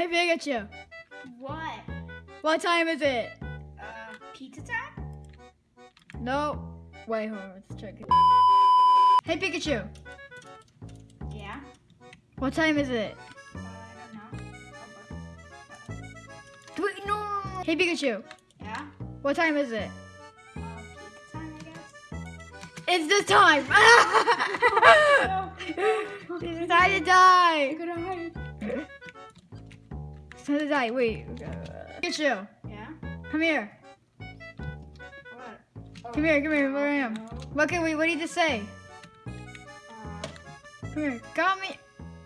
Hey Pikachu, What? what time is it? Uh, pizza time? No. Wait, hold on, let's check it. Hey Pikachu, Yeah. what time is it? Uh, I don't know. Wait, no. Hey Pikachu, Yeah. what time is it? Uh, pizza time, I guess. It's this time. Time to die. Wait. Pikachu, Yeah. come here. What? Oh, Come here, come here, where I am. no. What can we? What did you say? Uh, Come here. Come here.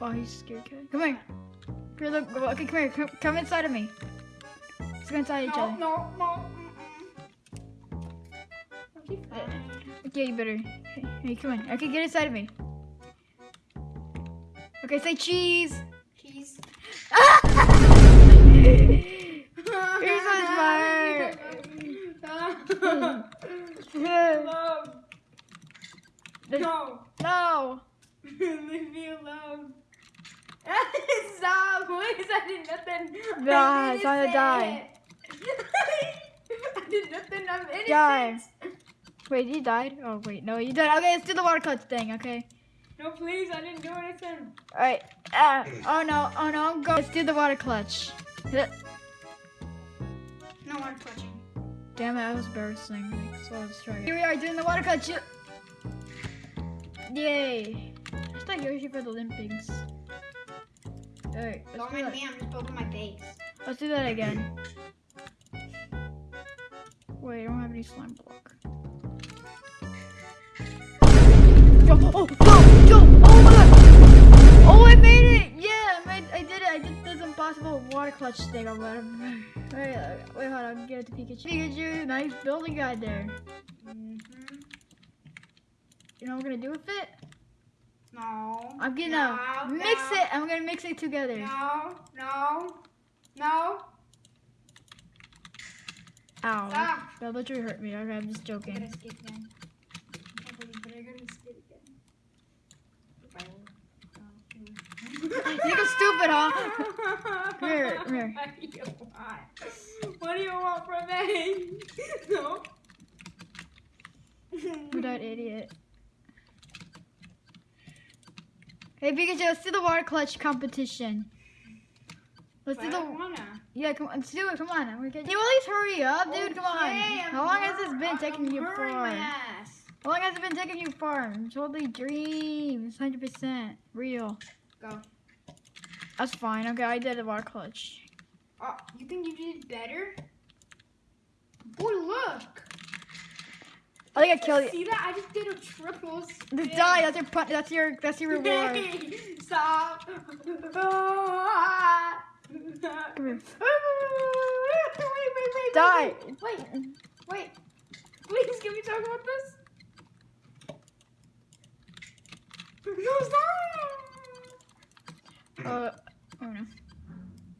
Oh, he's scared. Kid. Come here. Here, look. Okay, come here. Come, come inside of me. Let's go inside each other. no, no. Mm-mm. Okay, you better. Hey, come on. Okay, get inside of me. Okay, say. Cheese. You're so smart. No. no. Leave me alone. Stop, please. I did nothing. I'm Nah, time to die. I did nothing. I'm innocent. Die. Wait, he died? Oh, wait. No, you died. Okay, let's do the water clutch thing, okay? No, please. I didn't do anything. Alright. Ah. Oh, no. Oh, no. I'm going. Let's do the water clutch. No water touching. Damn it, that was embarrassing. Like, so let's try it. Here we are doing the water clutch. Yay. I thought Yoshi for the Olympics. Alright, let's Don't mind me. I'm just building my base. Let's do that again. Wait, I don't have any slime block. Yo, oh, oh, yo, oh my god! Oh, I made I I did it. I did this impossible water clutch thing or whatever. Wait, wait, hold on. Get it to Pikachu. Pikachu, nice building guide there. Mm-hmm. You know what we're gonna do with it? No. I'm gonna no, mix no, it. I'm gonna mix it together. No, no, no. Ow. Stop. That literally hurt me. Okay, I'm just joking. skip again. I can't believe that I'm gonna skip again. If I will. You're stupid, huh? Come here, come here. What do you want? What do you want from me? no. Who that idiot? Hey Pikachu, let's do the water clutch competition. Let's But do the wanna. yeah. Come on, let's do it. Come on. I'm gonna you. At least hurry up, dude. Come on. I'm How long has this been I'm taking you for? my ass. How long has it been taking you for? Totally dreams. Hundred percent real. Go. That's fine. Okay, I did the water clutch. Oh, you think you did better? Boy, look. I think I killed you. See that? I just did a triple. Spin. die. That's your That's your. That's your reward. Stop. Come here. wait, wait, wait, Die. Wait, wait, wait. Please, can we talk about this? No, stop. Uh. Oh no.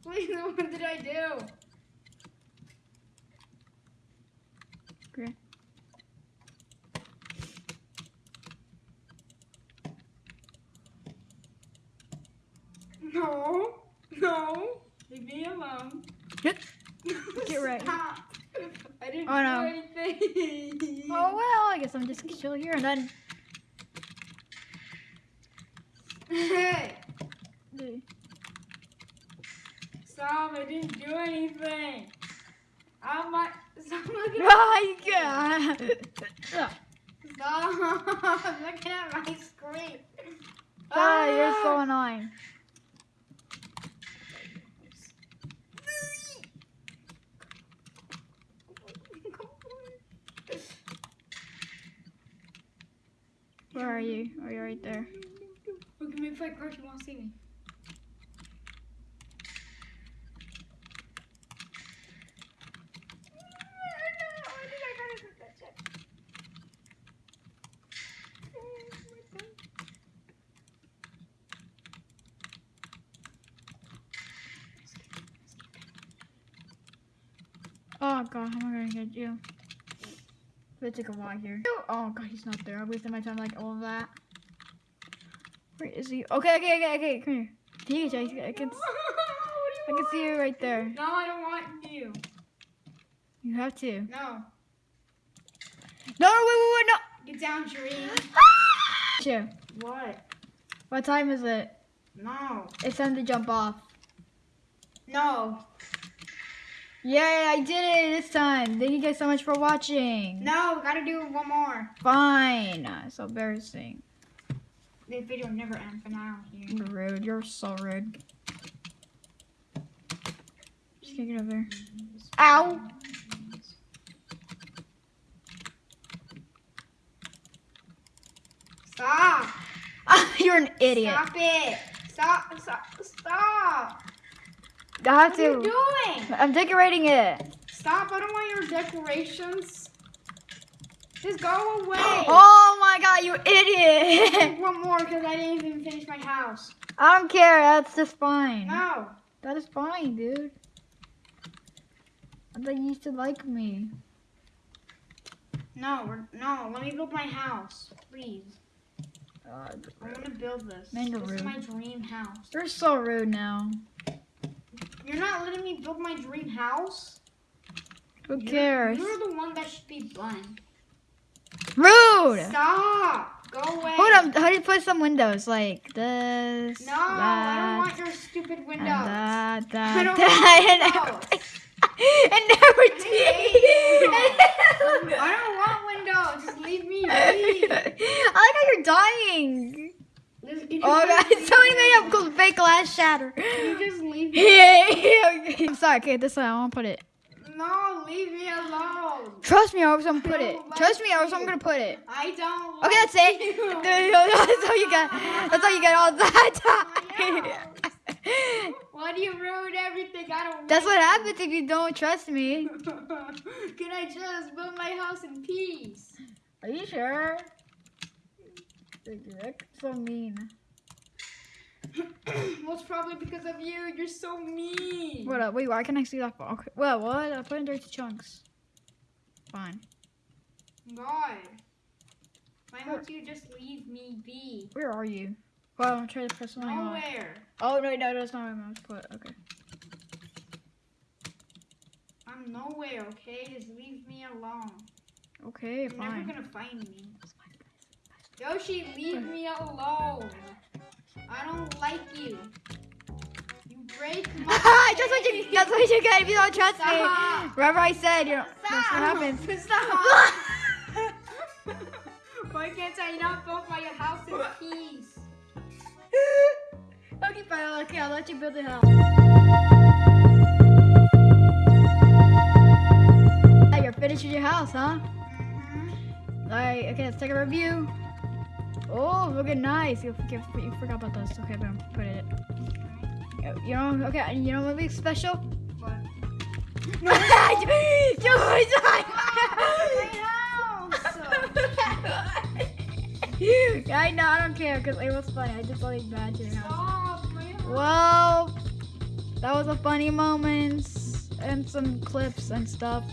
Please, what did I do? Okay. No, no. Leave me alone. Get- Get right. Stop. I didn't Oh, no. do anything. Oh well, I guess I'm just gonna chill here and then. Hey, Stop. I didn't do anything. I'm not. Stop looking at Oh my god! Stop looking at my screen. Ah, you're so Ah. annoying. Where are you? Are you're right there. Look at me if I crouch, you won't see me. Oh god, how am I gonna get you? It took a while here. Oh god, he's not there. I wasted my time like all of that. Where is he? Okay, okay, okay, okay. Come here. I can. what do you I can see you right there. No, I don't want you. You have to. No. No, wait, wait, wait, no. Get down, Dream. Sure. What? What time is it? No. It's time to jump off. No. Yay, I did it this time. Thank you guys so much for watching. No, gotta do one more. Fine. So embarrassing. This video never ends for now. Here. You're rude. You're so rude. Just kick it over there. Ow! Stop. You're an idiot. Stop it. Stop. Stop. Stop. I have What are you to. doing? I'm decorating it. Stop. I don't want your decorations. Just go away. Oh my god, you idiot! One more because I didn't even finish my house. I don't care. That's just fine. No. That is fine, dude. I thought you used to like me. No. We're, no. Let me build my house, please. I want to build this. Mango this is my dream house. You're so rude now. You're not letting me build my dream house. Who You're- cares? You're the one that should be banned. Rude! Stop. Go away. Hold up, how do you put some windows? Like this, No, I don't want your stupid windows. that, I don't that, want hate and you. I don't want windows. Just leave me be. I like how you're dying. Just- can you Oh god, somebody made up called fake glass shatter. Can you just leave me? I'm sorry, okay, this way, I won't put it. No, leave me alone. Trust me, or else I'm gonna put it. like Trust me, or else I'm gonna put it. I don't. Okay, that's it. you. That's all you get. That's all you get all the time. Why do you ruin everything? I don't. That's what happens if you don't trust me. Can I just build my house in peace? Are you sure? That's so mean. well, it's probably because of you. You're so mean. What up? Wait, why can I see that? Okay. Well, what? I put in dirty chunks. Fine. God. Why won't you just leave me be? Where are you? Well, I'm trying to press on. Nowhere. Oh no, no, that's not where I'm to put. Okay. I'm nowhere, okay? Just leave me alone. Okay, You're fine. never gonna find me. Yoshi, leave me alone. I don't like you. You break my that's what you. That's what you get if you don't trust me. Stop. Whatever I said, you know, that's what happens. Stop. Why can't I not build my house in peace? okay, fine. Okay, I'll let you build the house. Hey, you're finished with your house, huh? Mhm. Alright, okay, let's take a review. Oh, look at nice. You, you, you forgot about this. Okay, boom, put it. You- You know, okay, you know what would be special? What? You was like- I know, I don't care because it was funny. I just like bad to your house. Stop. Well, that was a funny moments and some clips and stuff.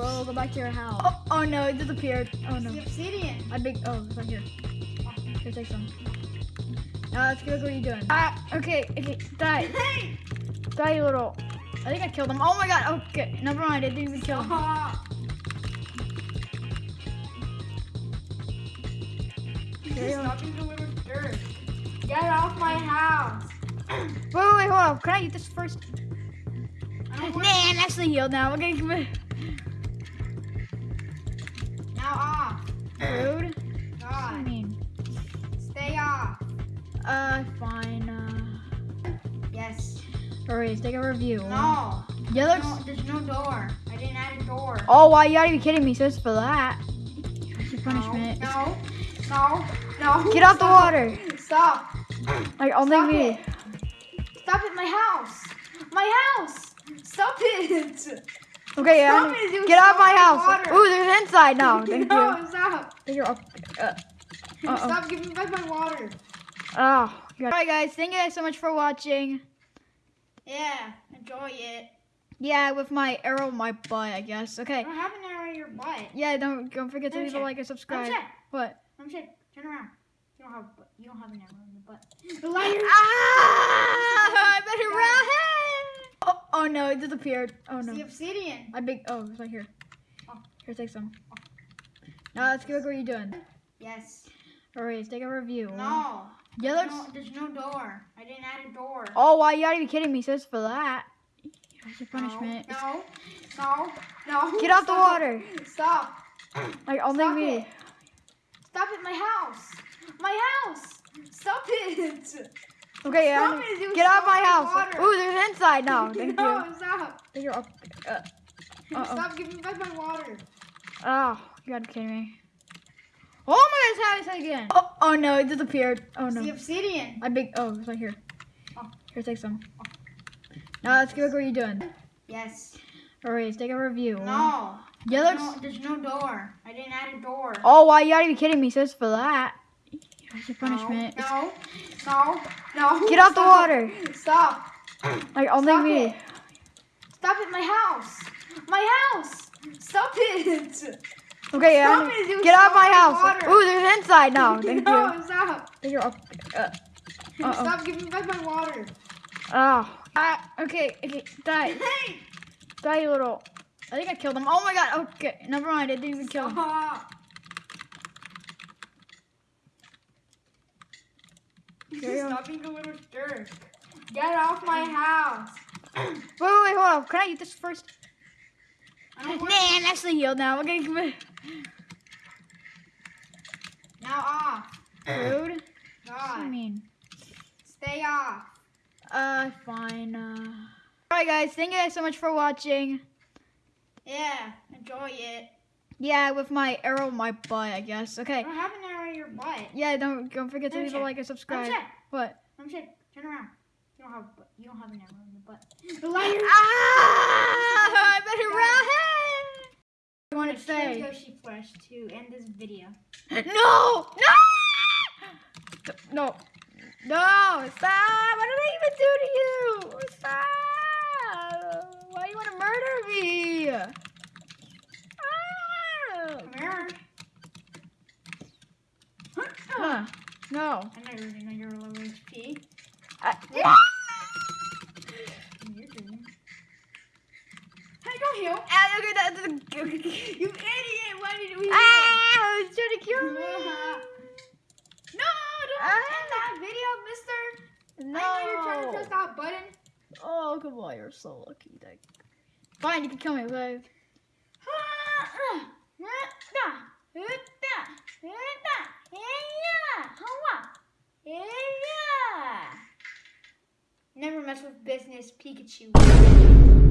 We'll go, scripts. we'll go back to your house. Oh, oh no, it disappeared. Oh no. The obsidian. I big. Oh, it's right here. Here, take some. Now let's go. What are you doing? Ah, okay, okay, die, die, you little. I think I killed him. Oh my god. Okay, never mind. I didn't even kill him. Stop. Being delivered dirt. Get off my house. Wait, wait, wait, hold on. Can I eat this first? I Nah, don't want I'm actually healed now. Now off. rude. What do you God, mean? stay off. Uh, fine. Uh, Yes. hurry, let's take a review. No. Yeah, No, looks. there's no door. I didn't add a door. Oh, why you gotta be kidding me? So it's for that. That's your punishment. No. No. No. no. Get out the water. Stop. Like only Stop me. it. Stop it, my house. My house. Stop it. Okay, yeah. Stop it, you Get out of my house. water. Ooh, there's inside now. Thank no, you. stop. Thank you. Uh, uh, Stop giving me back my water. oh. Alright, guys. Thank you guys so much for watching. Yeah, enjoy it. Yeah, with my arrow in my butt, I guess. Okay. I don't have an arrow in your butt. Yeah, don't don't forget to Let leave a like and Let subscribe. check. What? Let me check. Turn around. You don't have. You don't have an arrow in the butt. The lighter. Ah! I better run! Oh, oh no, it disappeared. Oh no. The obsidian. I big. Oh, it's right here. Oh. Here, take some. Oh. Now let's go. What you doing? Yes. Alright, let's take a review. No. Yellow. No, there's no door. I didn't add a door. Oh, why you gotta be kidding me? Says for that. That's your punishment. No. No. No. no. Get off the water. Stop. Like only Stop me. it. Stop it. My house. My house. Stop it. Okay, yeah. Stop it, you Get off my house. water. Ooh, there's inside now. Thank no, you. stop. Thank you. Uh, uh, Stop giving me back my water. oh, you gotta be kidding me. Oh my god, it's happening again. Oh, oh no, it disappeared. Oh It's no. the obsidian. I big. Oh, it's right here. Oh. Here, take some. Now let's go. What are you doing? Yes. Alright, let's take a review. No. Yellow. No, there's no door. I didn't add a door. Oh, why you gotta be kidding me? Says for that. That's your punishment. No. No. No. no. Get off the Stop. water. Stop. Like only Stop me. it. Stop it. My house. My house. Stop it. Okay, yeah. Stop it, you Get off my house. water. Ooh, there's inside now. Thank no, you. stop. Thank you. Uh, uh, uh-oh. Stop giving me back my water. Oh. Ah, okay, okay, die. Hey. Die, you little. I think I killed him. Oh my god. Okay, never mind. I didn't even kill him. Stop. You go. Stop being a little jerk. Get off my house. Wait, wait, wait, hold on. Can I eat this first? Nah, I'm actually healed now. We're gonna give it now off. food. What do you God. mean? Stay off. Uh, fine. Uh. Alright, guys. Thank you guys so much for watching. Yeah. Enjoy it. Yeah, with my arrow in my butt, I guess. Okay. Don't have an arrow in your butt. Yeah, don't don't forget to Let me leave a like and subscribe. check. What? Let me check. Turn around. You don't have. You don't have an arrow in the butt. The lighter. Ah! I better run! I want to say. Yoshi Flesh to end this video. No! No! No. No! Stop! What did I even do to you? Stop! Why do you want to murder me? Ah! Come here. Huh. No. I never even know you're low HP. I, You're doing. Hey, don't heal. Ah, look at that. You idiot! Why did we? Ah! I was trying to kill me. No, don't Ah. end that video, mister. No. I know you're trying to press that button. Oh, come on. You're so lucky. That... Fine, you can kill me, Never mess with business, Pikachu.